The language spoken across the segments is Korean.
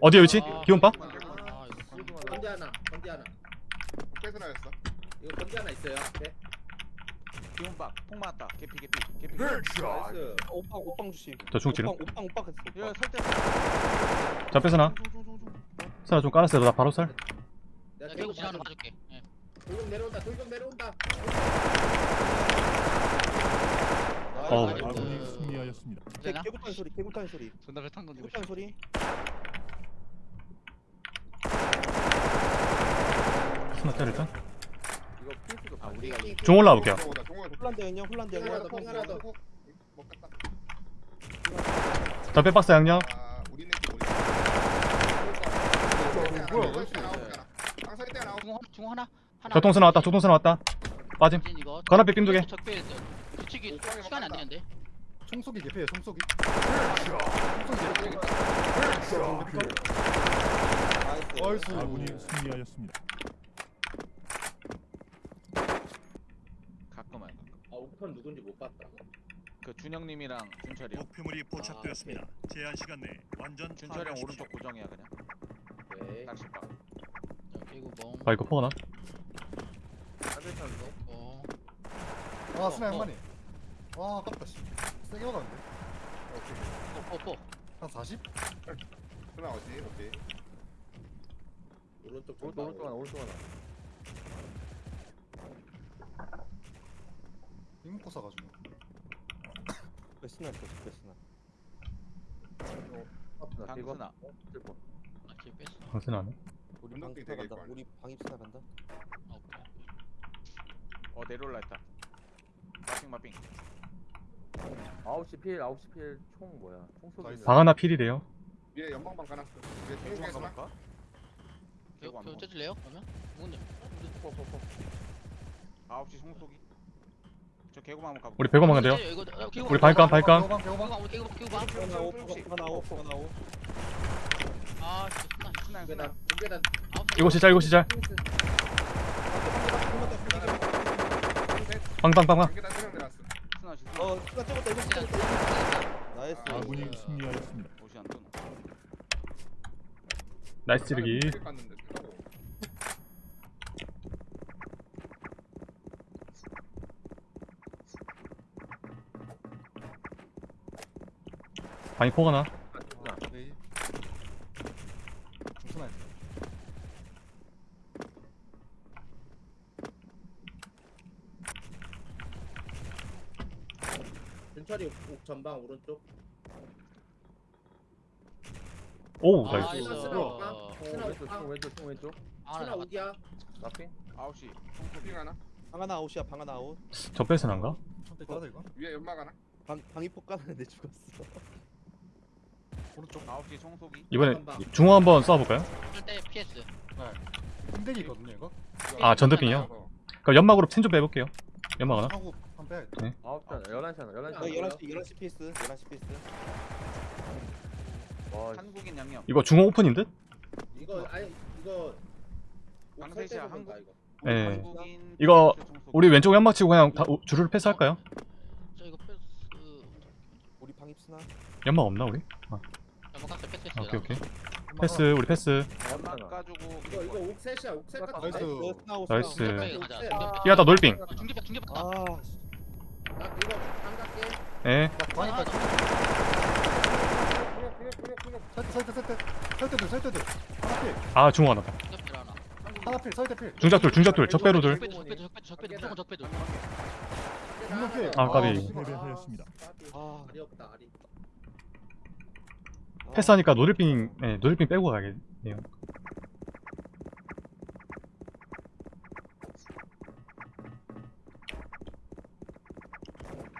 어디에 위치? 이거 건디 하나 건디 하나. 뺏어나였어. 이거 건디 하나 있어요? 네. 기온박 폭 맞았다. 개피 개피 개피. 나이스. 오빵 오빵 주심. 저 중지름 오빵 오빵 오빵 했어. 야 오빵. 설대 자 뺏어나 사라 좀 깔았어요. 나 바로 살. 내가 개구 지나가는 봐줄게. 예. 돌격 내려온다 돌격 내려온다 아이고. 아군이 승리하였습니다. 개- 되나? 개구탄 소리 개구탄 소리. 존나 배탄 던지고 개구탄 소리. 이거 필수도 아 우리가 이중 올라올게요. 홀란드 형님 홀란드 형님. 하나 더, 하나. 자 빼박스 양념. 중 하나 중 하나? 하나 교통선 나왔다 교통선 나왔다. 빠짐. 건앞에 삥두개. 적배 규칙이 시간이 안 되는데? 총쏘기 개피해 총쏘기. 나이스. 아군이 승리하였습니다. 가끔은. 아 옥턴 누군지 못 봤다. 그 준영님이랑 준철이. 형 목표물이 포착되었습니다. 제한 시간 내 완전 준철이 형 오른쪽 고정이야 그냥. 네. 낚시박 자 개구 멍. 아 이거 포가나? 어. 아 스나 한 마리. 와 아깝다 씨. 세게 막았는데. 뽀뽀뽀 한 40? 하나 어디? 오케이. 오른쪽 오른쪽 오른쪽 하나 오른쪽 하나. 이목고 사가지고. 베스나 있어 아 뒤에 뺐어 강선 안해 우리 운동기 방입 되게 간다. 우리 방입 스나 간다. 아 오케이 어 내려올라 했다 마핑 마핑 9시 필, 9시 필 총 뭐야? 총 쏘기. 나이스. 방 하나 필이래요 위에 연방방 가놨어. 위에 개구 중국에서 한번 볼까? 개구 개구 안 개구 먹어. 쪄질래요 그러면? 누군데? 9시 송쏘기 저 개구만 한번 가볼까? 우리 배고만 간대요 어, 우리 발감 발감 개호방 개호방. 개구 개구 개구 봐 하나 오 하나 오 하나 오. 아 진짜 중계단 순한 중계단 이거 시작 이거 시작 빵빵빵빵 중계단 세명 내려왔 어. 스나 찍었다 이거 찍었다. 나이스. 아군이 승리하였습니다. 옷이 안 뜨노 나이스 찌르기 갔는데. 방이 포가나 네. 중스나 있어. 준철이 옥 전방 오른쪽 오우 아, 나이스 이거. 스나 올까? 어, 스나 왼쪽, 올까? 총 왼쪽, 총 왼쪽. 아 스나 나 우기야 나핑. 9시 빙 하나. 방 하나 아웃이야 방 하나 아웃. 저 뺏어난가? 천대 따다 이거. 위에 연막 하나. 방 방입 폭 까는데 죽었어. 오른쪽. 9시 송쏘기 이번에 중호 한번 쏴볼까요? 쓸때 PS 힘대기 있거든요 이거. 아, 전대빙이요? 그럼 연막으로 텐좀 빼볼게요 연막 하나 하고 한 빼야 돼. 9시 하나, 11시 하나, 11시 어 하나. 11시 11시 피스 11시 피스. 와, 한국인 양념 이거 중호 오픈인 듯? 이거 아니 이거 강세시야, 옥 한국- 이거 예. 한국인 이거. 우리 왼쪽 연막 치고 그냥 다 우- 주르르 패스할까요? 저 이거 패스 우리 방 입 스나. 연막 없나 우리? 갔어 패스 아, 오케이 오케이 패스 우리 패스 연막 까주고 이거 이거 옥 셋이야 옥 셋. 같은 나이스. 거. 나이스 오 가자 중계백 중계백 아가 나안 갈게 예 아, 설대 설대 설대. 하나 필. 아 중호 하나 중계백 하나 하나 필. 설대 필. 중작돌 중작돌 적배로들 적배들 적배들 적배들 적배들 무조건 적배들 분명 필. 아, 까비. 패배하였습니다. 아. 아리 없다 아리 패스하니까 노들빙 예 노들빙 빼고 가야겠네요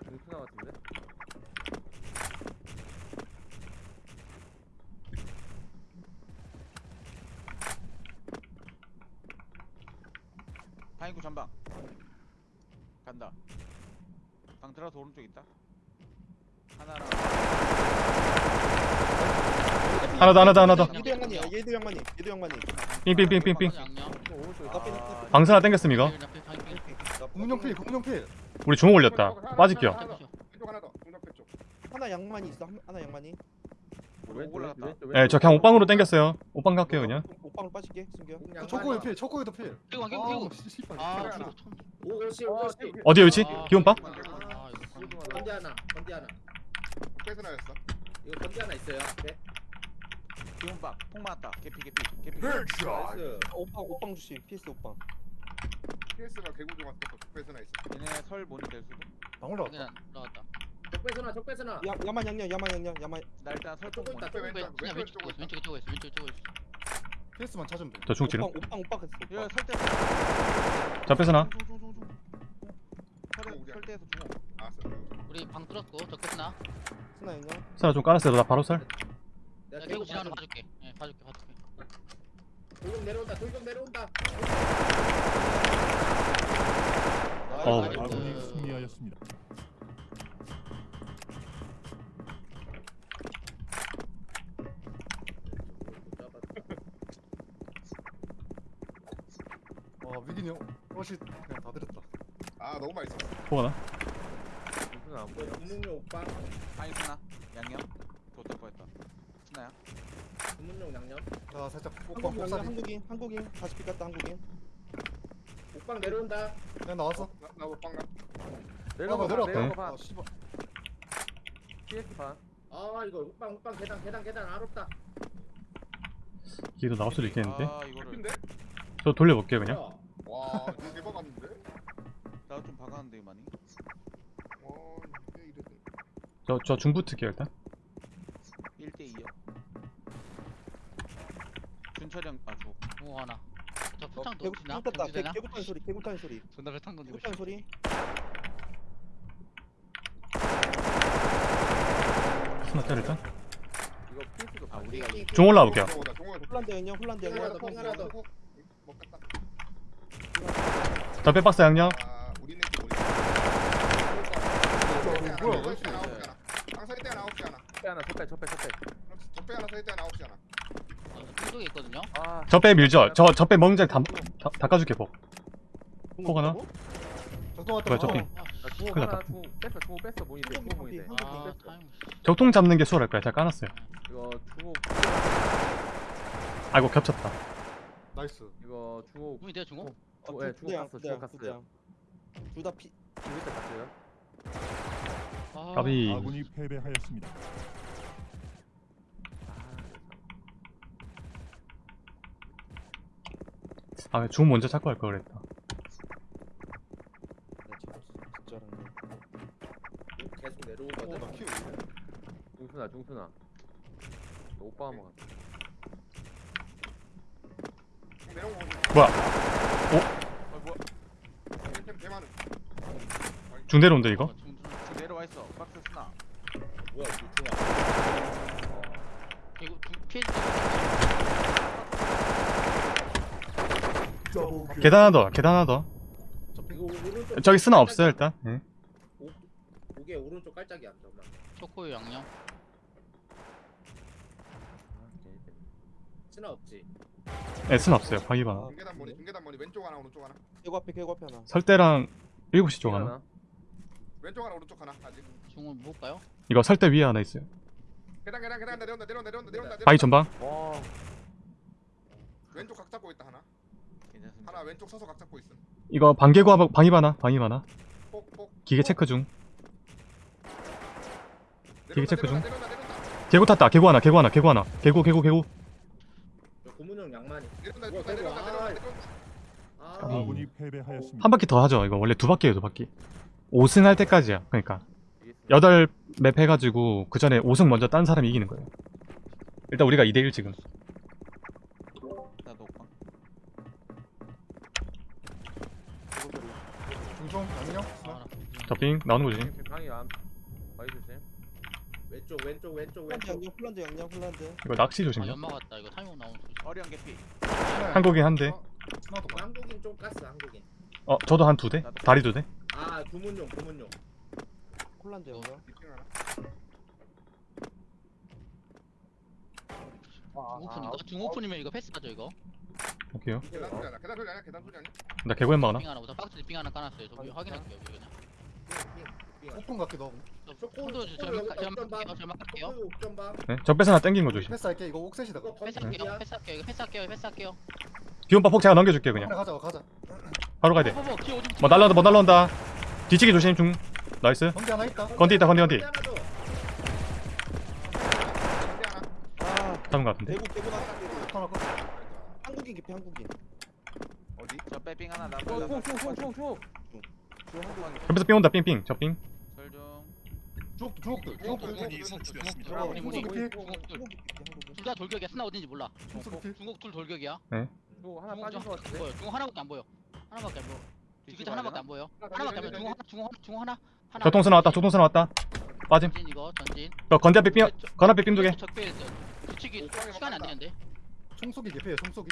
중수나 같은데? 방이구 전방 간다 방 들어서 오른쪽 있다 하나랑 하나 더 하나 더 하나 더 얘도 양만이 얘도 양만이 얘도 양만이. 삥삥삥삥삥 오른쪽 나 방사나 땡겼음 이거 공룡 필. 공룡 필. 우리 중호 올렸다 빠질게요 왼쪽 하나 더. 중력 쪽. 하나 양만이 있어 한- 하나. 왼쪽으로 왼쪽, 올라갔다. 왼쪽, 네, 저 그냥 옷방으로 당겼어요. 옷방 갈게요 그냥. 옷방으로 빠질게 승규야 초코에 필 초코에도 필아아 오고시 어디 위치? 아. 기온방? 건디 하나 건디 하나 뺏어나였어. 이거 건디 하나 있어요 네 기운박 폭 맞았다. 개피 개피 개피. 나이스 옷방 옷방 주시 PS 옷방 PS가 개구 중 왔어. 뺏어나 있어. 얘네 설 모니 될 수도. 방 올라왔다 그냥 나왔다 적배서나 적배서나 야 야만 양념 야만 양념 야만 나 일단 설쪽 모니. 있다. 왼쪽 왼쪽, 그냥 왼쪽 왼쪽 왼쪽 쪽에 있어 왼쪽 쪽에 있어 PS만 찾으면 돼저 중지름. 옷방 옷방 옷방 했어. 설대. 저 뺏어나. 우리 설대에서 중호. 알았어. 우리 방 뚫었고 적겠나? 스나 양념 사라 좀 깔았어요. 나 바로 설. 내가 계속 지나가는 봐줄게 예 봐줄게 봐줄게 돌격 내려온다 돌격 내려온다. 나이스. 아군이 승리하였습니다. 와 위기니 옷이 그냥 다 들었다 아 너무 맛있어. 포가나. 중순아 안 보여. 주문용 오빠 아니 스나 양념. 좋될 뻔했다. 스나야. 주문용 양념 자 살짝 옷방 한국인 양념 곱살이 한국인 한국인 다시 삐갔다 한국인 옥방 내려온다 그냥 나왔어 나나못 빵가. 내려가 아, 내려왔다. 내려가 봐. 아 씨발 반. 아 이거 옥방 옥방 계단 계단 계단 알았다 기도 나올 수도 있겠는데. 아 이거를 근데 저 돌려볼게요 그냥. 뭐야 와 이거 대박 왔는데. 나도 좀 박았는데 많이. 와 이게 이래. 저저 중부 특기요 일단. 1대 2요. 준철형 아 줘. 오 하나 저 어, 개구 놓치나? 탔다 경주되나? 개구탄 소리 개구탄 소리 존나 배탄 던지고 개구탄 소리 스나 짤 일단. 이거 아 반. 우리가 이중 올라올게요. 홀란드 양념 홀란드 하나 양념 더, 하나 더. 먹겠다. 저 빼박스 양념. 아 우리는 또 모르겠어. 뭐야, 뭐야? 왜 이렇게 항상 이때 하나 아홉 시 하나. 첫 하나 첫배 첫배 첫배. 적배 하나 서이때 하나 아홉 시 하나. 쪽에 있거든요 아 저빼 밀죠. 저 저빼 먹는 자다 다- 닦아줄게 복. 포가 나? 왔다 뭐야, 저 어. 삥. 아나 씨. 중호 큰일 하나 났다. 중호 뺐어 중호 뺐어 모니 돼 중호 모니 돼. 아, 아 뺐어. 타임 적통 잡는 게 수월할 거야. 제가 까놨어요. 이거 중호 아이고 겹쳤다. 나이스 이거 중호 꿈이 돼요 중호? 중- 예, 중호 갔어, 중호 갔어요. 둘다 피 중호 때 갔어요. 아, 까비. 아군이 패배하였습니다. 아, 중 먼저 찾고 할 걸 그랬다. 진짜라네 계속 어, 내려오거든 나 키우 중순아 중순아. 너 오빠 한번 갔다. 뭐야? 어 뭐야? 템 개많은. 중 내려온다 이거. 어, 중- 중- 지금 내려와 있어. 박스 스나. 뭐야 이거 중요하 이거 중- 피해 계단 하나 더. 계단 하나 더. 저기 스나 없어요 일단. 예. 오게 오른쪽 깔짝이 안 잠깐만 초코우 양념 스나 없지 네, 스나 없어요. 하나. 중계단 머리 중계단 머리 왼쪽 하나 오른쪽 하나. 개구 앞에 개구 앞에 하나 설대랑 7시 쪽 하나. 왼쪽 하나 오른쪽 하나 아직. 중을 볼까요? 이거 설대 위에 하나 있어요. 계단 계단 계단 내려온다 내려온다 내려온다 내려온다. 바위 전방. 와. 왼쪽 각 잡고 있다 하나. 하나 왼쪽 서서 각 잡고 있음. 이거 반개구 하나, 방입 하나. 방입 하나. 폭 폭. 기계 체크 중. 되게 체크 중. 내려온다 내려온다 개구 탔다. 개구 하나. 개구 하나. 개구 하나. 개구 개구 개구. 저 고문형 양만이 내려온다 뭐야, 내려온다 내려온다 대박. 내려온다. 아. 아군이 패배하였습니다. 한 바퀴 더 하죠. 이거 원래 두 바퀴예요, 두 바퀴. 5승 할 때까지야. 그러니까 8맵 해가지고 그 전에 5승 먼저 딴 사람이 이기는 거예요. 일단 우리가 2대1 지금. 나도 오빠. 개구 소리 중종 아, 하나. 저핑 나오는 거지. 방이 안. 바위 조심. 왼쪽 왼쪽 왼쪽 홀란드 왼쪽 홀란드 양념 홀란드 이거 낚시 아 조심요. 연막 왔다 이거 타이밍 나오는 소리 어리한 개피. 한국인 한 대. 스나도 봐 한국인 좀 가스 한국인 어, 저도 한 두 대. 다리 두 대. 아 주문용 주문용 홀란드 양념 미팅 하나. 중오픈인가? 중오픈이면 이거 패스하죠 이거 오케이요. 계단 소리 아니야 계단 소리 아니야 계단 소리 아니야. 나 개구엔 막나? 빙 하나 우선 박스 빙 하나 까놨어요 저 확인할게요 여기 그냥 갈게 너 손도 저 갈게요. 갈게요. 봐. 네? 적배스 하나 땡긴 거 조심 패스할게 이거 옥셋이다 이거 패스할게요. 패스할게요. 이거 패스할게요. 패스할게요. 기온바 폭 제가 넘겨줄게 그냥 가자 가자 바로 가야 어, 어, 어, 오줌 돼뭐 날라온다 뭐 날라온다 뒤치기 조심 중 나이스 경기 하나 있다 건디 있다 건디 건디 하나 더. 상대 하나. 아 잡은 거 같은데 대구 대구 나갔다 대구 하나 컷 한국인 깊이 한국인 어디? 저 빼빙 하나 나 한국인 옆에서 삥 온다 삥삥 저삥 설중 주옥 주옥들 주옥들 들어가 우리 우리 중국이 중국 둘. 다 돌격이야. 스나 어딘지 몰라. 중국들 중국 둘 돌격이야. 또 하나 중국 빠진 저- 거 같은데 보여. 중국 하나밖에 안 보여. 하나밖에 안 보여. 디귿자 하나밖에 안 보여. 하나밖에 안 보여. 중국 하나 중국 하나 중국 하나. 하나. 교통선 나왔다 교통선 나왔다 빠짐 전진 이거 전진. 저 건디 앞에 삥건 앞에 삥 두개 적배 뒤치기 시간이 안 되는데. 총쏘기 개피해 총쏘기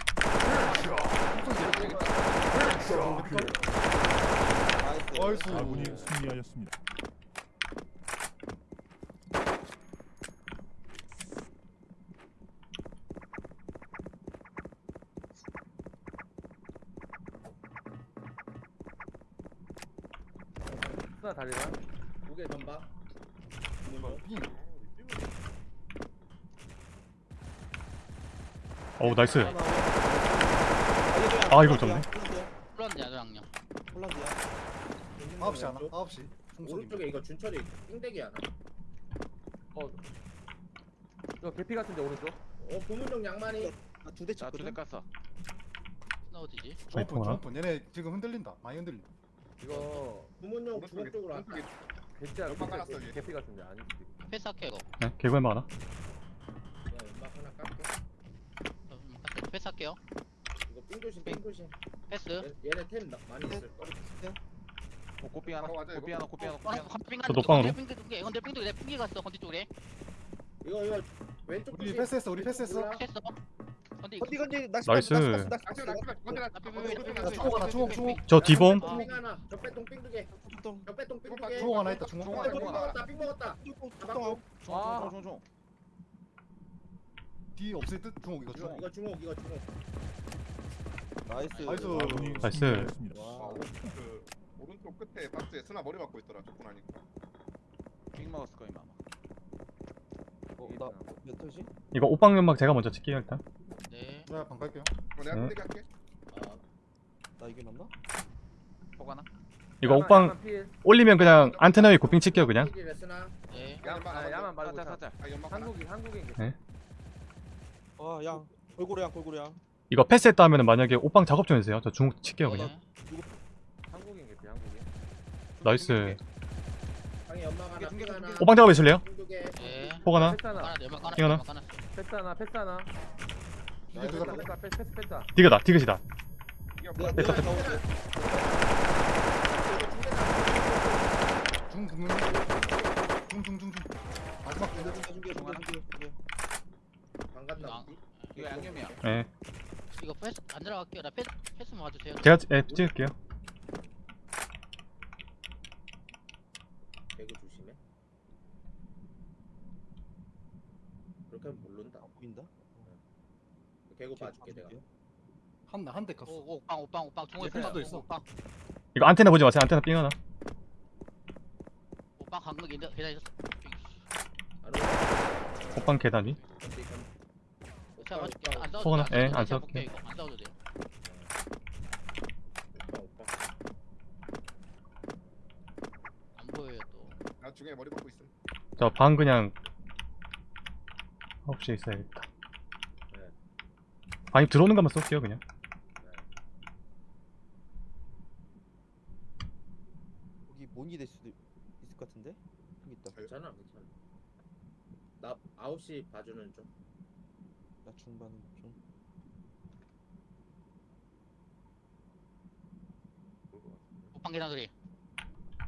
나이스. 나이스 아군이 승리하였습니다. 하나 다리랑 무게 전방. 구문용. 어우 나이스 아, 이걸 졌네. 홀란드야 저랑요. 홀란드야 9시 하나 왼쪽. 9시 총쏘기 오른쪽에 이거 준철이 삥대기 하나. 이거 개피 같은데 오른쪽 어 구문용 양만이. 나두대 나 두대 쳤거든 깠어 스나 어디지? 중옥분 통하나? 중옥분 얘네 지금 흔들린다 많이 흔들린다 이거 오른쪽에 중국 쪽으로 왔다. 개짜 연막 깔았어. 개피 같은데 아니 패스할게 이거. 네 개구엠 하나 야, 연막 하나 깎게. 패스할게요. 이거 삥 조심 삥 조심. 패스. 얘- 얘네 템 나- 많이 있을 거. 어 꽃빙 하나 바로 가자, 꽃빙 이거. 하나 꽃빙 하나 어, 꽃빙 하나 저 녹방으로? pin건데 pin도 내 핑기 갔어 건디 쪽에. 이거 이거 왼쪽 우리 조심. 패스했어 우리 패스했어 몰라. 패스. 건디. 건디 건디 낚시 나이스. 낚시 낚시 낚시 낚시 건데 나 낚시 삐- 주옥 하나 주옥 주옥 저 디봄 야, 삥 하나. 적배통 삥두 개. tung 적배통 삥두 주옥 개. 주옥 하나 있다 주옥 주옥 아, 하나 삥 먹었다. 삥 먹었다. tung 아. 총총총 뒤 없을 듯 중옥 이거 중옥 이거 중옥 이거 중옥. 나이스 나이스. 아군이 나이스. 승리하였습니다. 아, 와그 오른쪽 끝에 박스에 스나 머리 박고 있더라 조금 하니까 빙 먹었을 거임 아마 어, 나 몇 터지? 이거 옷방 연막 제가 먼저 칠게요 일단 네. 내가 방 갈게요 어, 내가 네. 끝내기 할게 아, 나 이게 맞나? 폭 하나 이거 옷방 올리면 그냥 안테나 위에 고핑 칠게요 그냥. 네. 야만 아, 야만 말고 살짝 다- 살짝 아 연막 하나 한국인 한국인 네. 아양 골고루 양 골고루 양 이거 패스했다 하면은 만약에 옷방 작업 좀 해주세요 저 중국 칠게요 그냥 네. 한국인 개피 한국인 나이스 방에 연막 하나. 중계, 삥 중계, 하나. 옷방 작업 해줄래요? 네. 폭 하나 패스 하나 하나 내막 하나 핑 하나? 내막 하나. 패스 하나 패스 하나 이게 누가 패스 패스 패스 패스 패스 디귿다 디귿이다 이거 내가 내가 나오는데 중 국민 중중중중 마지막 중계 중계 중계 중계 중계 방 갔나 양. 보지? 이거 양념이야 예 이거 패스 안 들어갈게요. 나 패스 패스만 와주세요. 제가 예, 찍을게요 배그 조심해. 그렇게 하면 모른다. 안 보인다? 개구 봐줄게 내가. 한한대 갔어 오, 오빵 오빵 오빵 중국에 네, 패스도 있어. 오빵 이거 안테나 보지 마세요 안테나 삥 하나 오빵 강릉 계단 계단 있었어. 안 오고. 옷방 계단 위 맞을게. 오빠, 안 싸워도 예, 안 싸울게. 이거. 안 싸워도 보여요 또. 나 중에 머리 박고 있음 저방 그냥 9시에 있어야겠다 네. 방이 들어오는 것만 쏠게요 그냥 여기 모니 될 수도 있을 것 같은데? 여기 있다 괜찮아, 괜찮아. 나 9시 봐주는 좀. 나 중반 중 오빵 계단 소리.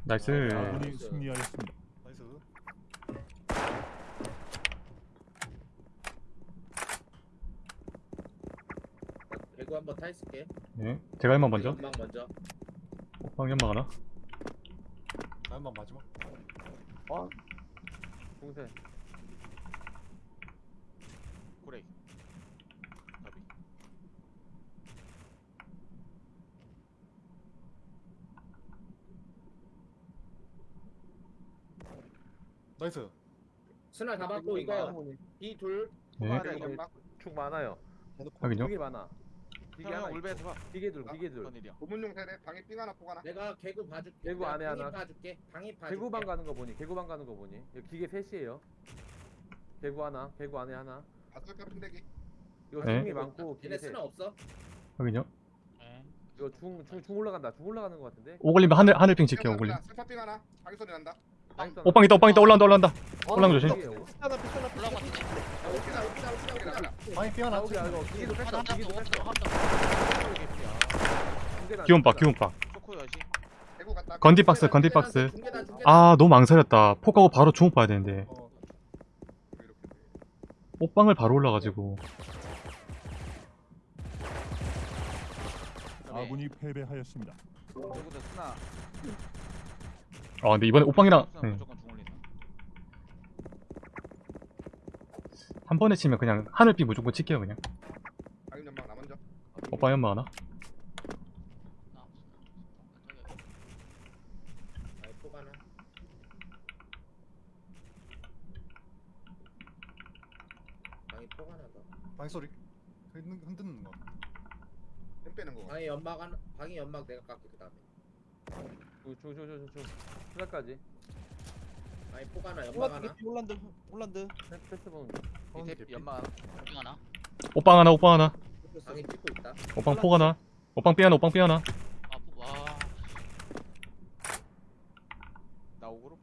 nice. 아군이 승리하였습니다. 나이스. 나 배구 한번 타 있을게. 예 제가 한번 먼저? 연막 먼저. 옷방 연막 하나? 다음만 마지막. 중세 나이스. 스나 잡았고 이거 B 둘 네. 연막 축 많아요. 확인요. 기계 많아. 기계 형 하나. 형 울베에서 봐 기계 둘, 기계 둘. 어떤 일이야 고문용 세대 방에 삥 하나 포 하나 내가 개구 봐줄게 개구 안에 하나. 봐줄게 방입 봐줄게 개구방 가는 거 보니, 개구방 가는 거 보니. 여기 기계 셋이에요. 개구 하나, 개구 안에 하나. 개 핀대기 이거 네. 중이 많고 기계 셋. 스나 없어 확인요. 네. 이거 중, 중, 중 올라간다. 중 올라가는 거 같은데. 오글림 하늘 하늘핑 지켜 오글림. 스파 삥 하나 자기 소리 난다 오빵 있다 오빵 있다 올라온다 올라온다. 올라온 거 조심. 기온박. 기온박. 초코 여시 개구 갔다 건디 박스 건디 박스. 중계단 중계단 아 너무 망설였다. 폭하고 바로 주먹 봐야 되는데 어. 이렇게 오빵을 바로 올라가지고 아군이 패배하였습니다. 아 근데 이번에 오빵이랑 스나 네. 한 번에 치면 그냥 하늘빛 무조건 칠게요 그냥. 방임 연막 나 먼저 하나. 아이 포 하나 방이 포 하나 더 방이 소리. 흔든 흔드는 거. 힘 빼는 거 방이 연막 하나 방이 연막 내가 깎게 그 다음에 중, 중, 중, 중, 중. 하나까지. 방이 포 하나 연막 하나 올란드 올란드 올란드 패스, 패스 보는 중. 밑에 하나 빙 하나 오빵 하나 오빵 하나. 방이 찍고 있다 오빵 폭 하나. 오빵 삐 하나 오빵 삐 하나. 아와 나오고로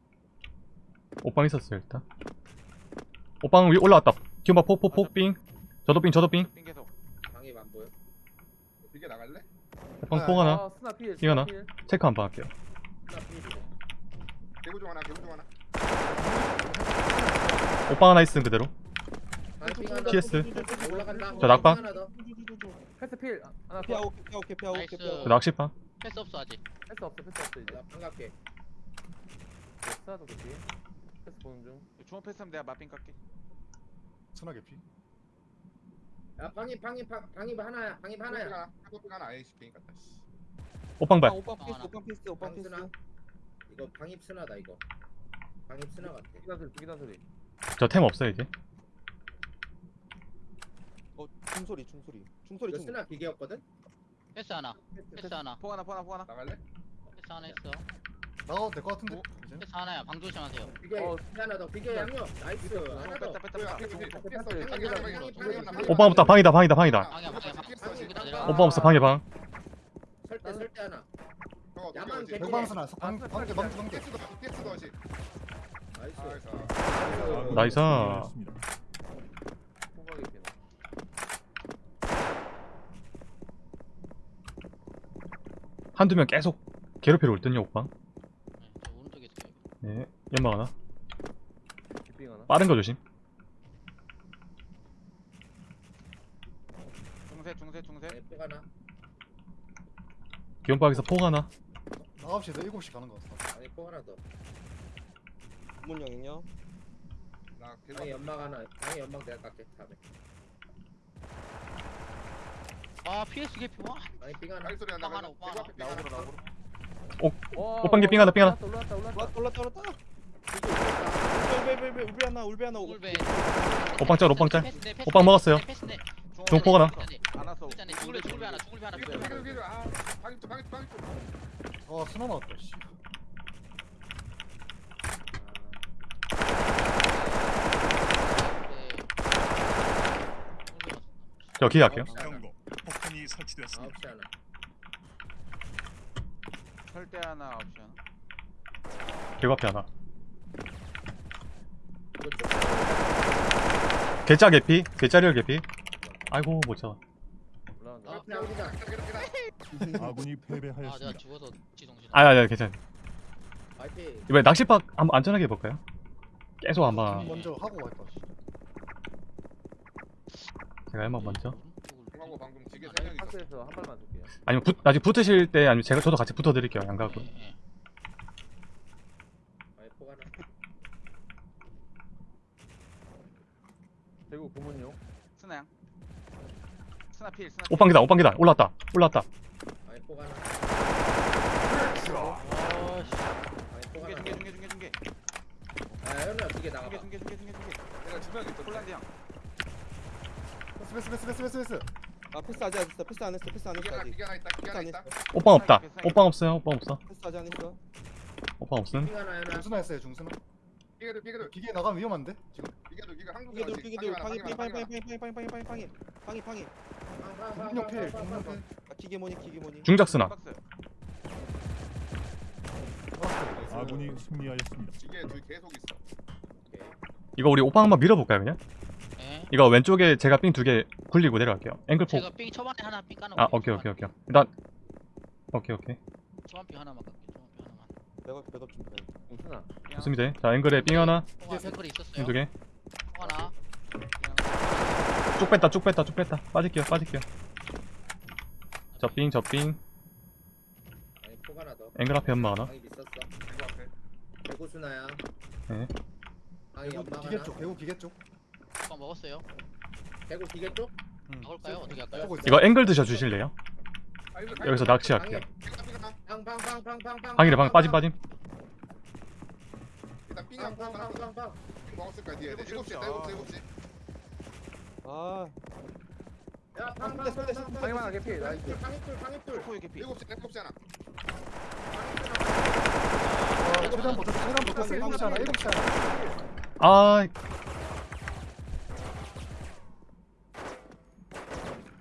오빵 있었어요 일단. 오빵 위 올라왔다. 폭폭폭 삥. 저도 삥 저도 계속 방이 안 보여 이게 나갈래? 오빵 폭 하나. 아, 스나 필, 이거 스나 하나. 필. 체크 한 번 할게요. 스나 필이네 개구 중 하나 개구 중 하나 오빵 하나 있음 그대로. PS. 더 올라간다 저 낙방. 삥 하나 더 패스 필. 아, 하나 피아 더. 오케이 피아 오케이 피아 오케이 나이스. 피아 저 낚시빵. 패스 없어 아직 패스 없어, 패스 없어 이제. 갈게 스나도 그렇지. 패스 보는 중. 중원 패스하면 내가 마삥 깎게 스나 개피. 야 방이 방이 방- 방이 하나야 방이 삥 하나야 하나 하나 아이씨 삥 같다 씨. 오빵 아 발. 오빠 피스 하나. 오빠 피스 오빠 스나 이거 방입 스나다 이거. 방입 스나 같아. 기다 소리, 기다 소리. 저 템 없어요 이제. 어 중소리 중소리. 중소리 이거 중 스나 기계였거든? 패스 하나. 패스 하나. 포 하나 포 하나 포 하나. 나갈래? 패스 하나 했어. 나가도 될 것 같은데. 이제. 패스 하나야. 방 조심하세요. 기계 어. 하나 더. 기계 양념. nice. 하나 더. 뺐다 뺐다. 오빵 없다 방이다 방이다 방이다. 방이야 방이야. 방 오빵 없어 방이 방. 설대 설대 하나 저거 야만 어디, 어디? 개구. 백방 스나. 방 방개 방개 방개. 피했어 더 피했어 더 씨. 나이스 나이스. 호박이 되나. 한두 명 계속 괴롭히러 올 듯요. 네, 저 오른쪽에 있어요 네. 연막 하나. 하나. 빠른 거 조심. 중세 중세 중세 방이 포 하나 기온박에서 폭 하나. 나 9시에서 7시 가는 거 같아. 방이 포 하나 더. 문영이요? 나 개구 방이 연막 하나 방이 연막 내가 깎게 다음에 아 PS 개피. 와. 방이 삥 하나. 방이 소리 난다 하나, 오빠 삥 하나 나오고로. 와, 오빵 빙 하나, 빙 하나. 올라왔다, 올라왔다, 올라왔다. 올랐다 올랐다 울베 울베 울베 하나 울베 하나 울베. 오빵 짤 오빵 짤. 오빵 먹었어요. 하나. 안 왔어. 있잖아. 죽을배 죽을배 하나 죽을배 하나. 개구 개구 개구 아 방이 또 방이 또 방이 또 아 스나 나왔다. 씨. 저 기회 할게요. 아홉 시 하나 경고. 폭탄이 설치되었습니다. 시 하나 설대 하나 개구 앞에 하나. 이거 좀 개짜 개피. 개짜리얼 개피. 아이고 못 잡아. 올라간다. 아, 앞에 아우디다 아군이 아 내가 패배하였습니다. 죽어서 지동신 아니 아니 괜찮아. 파이팅 이번에 낚시박 한번 안전하게 해볼까요? 계속 한번 먼저 하고 갈까. 씨. 제가 한번 먼저. 중하고 방금 지게 아, 세명 있었어 박스에서 한 발만 줄게요. 아니면 붙, 나중에 붙으실 때 아니면 제가 저도 같이 붙어드릴게요 양가고. 예, 예. 방이 포 하나 대구 고문용. 스나양 스나 필. 스나 오빵기다 오빵기다. 올랐다 올랐다. 방이 포 하나. 아씨 방이 포 중계 하나 중계 중계 중계 중계. 아 현우 쏘요 기계 나가봐. 중계 중계 중계 중계. 내가 두명 있어 폴란드 형. 패스 패스 패스 패스 패스. 아 패스 아직 안 했어. 패스 안 했어. 패스 안 했어 기계가 아직. 기계 하나 있다 기계 하나 있다. 오빵 없다. 오빵 없어요? 오빵 없어? 패스 아직 안 했어. 오빵 없음? 핑 하나 해놔 중순화 했어요 중순화. 기계도 기계도. 기계 나가면 위험한데? 지금 기계도 기계 한국 피게들 피게들 방해 방해 방해 방해 방해 방해 방해 방해. 방해 방해 공룡 필 공룡 필 아 기계 뭐니 기계 뭐니 중작스나 박스 아군이 승리하였습니다. 기계 둘 계속 있어. 이거 우리 오빵 한번 밀어볼까요 그냥? 예. 이거 왼쪽에 제가 삥 두 개 굴리고 내려갈게요. 앵글폭 제가 삥 초반에 하나 삥 까는 아거 오케이 오케이 오케이. 일단 오케이 오케이. 초반 삥 하나만 깔게 초반 삥 하나만. 백업 백업 좀 해. 공순아. 좋습니다. 자 앵글에 삥 하나. 통화 앵글이 있었어요? 삥 두개. 통 하나 쭉 뺐다 쭉 뺐다 쭉 뺐다. 빠질게요 빠질게요. 저삥 저삥 아니 폭 하나 더 앵글 앞에 연마 하나? 방이 있었어. 기계 앞에. 수나야. 네. 방이 개구 연막 기계 하나? 쪽 개구 기계 쪽. 오빠 먹었어요? 개구 기계 쪽? 먹을까요? 어떻게 할까요? 있어 이거 앵글 드셔 주실래요? 여기서 낚시할게요. 방방방방방방 방이래 방 빠짐 빠짐. 일단 삥 한 번 방방방방 먹었을 거야 뒤에. 7시 있다 7시. 7시 아 야, 방, 방, 방, 방, 방. 탕, 개피. 나 방해돌, 방해돌, 방해돌. 개피 일곱 시 일곱 시잖아.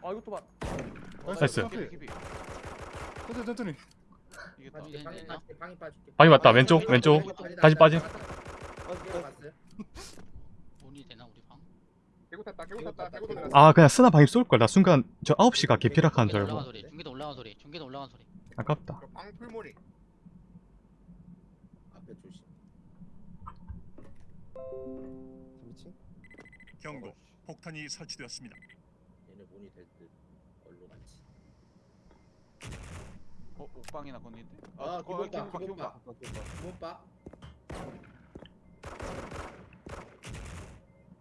아, 이것도 봐 나이스. 개피 개피 니 방이 맞다, 왼쪽, 왼쪽. 다시 빠짐. 돈이 되나 우리 방 개구 탔다 개구 탔다. 개구 돌려 아 그냥 쓰나 방입 쏠걸 나 순간 저 9시가 개피락한 줄 중계도 올라간 알고 소리 중계도 올라간 소리 중계도 올라간 소리. 아깝다. 방 풀모니 앞에 조심. 3층 경고. 폭탄이 설치되었습니다. 얘네 문이 될듯. 얼로 갔지 어 옥방이나 건는데 아, 기본박, 기본박 기본박. 기본박 기본박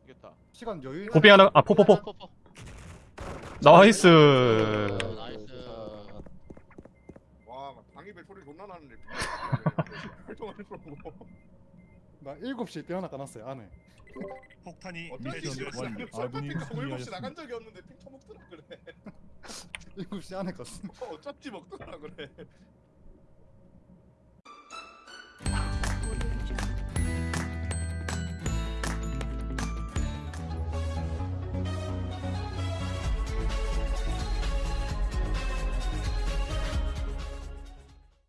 이겼다 시간 여유 고빙 하나 아 포포포. 포포 나이스 어, 나이스. 와 방이벨 소리 존나 나는데. 나 일곱 시에 뼈 하나 까놨어요 안에. 폭탄이 아군이 핑크 7시 나간 승리하였습니다. 적이 없는데 핑 처먹더라 그래. 일곱 시 안에 깠어 어쩐지 먹더라 그래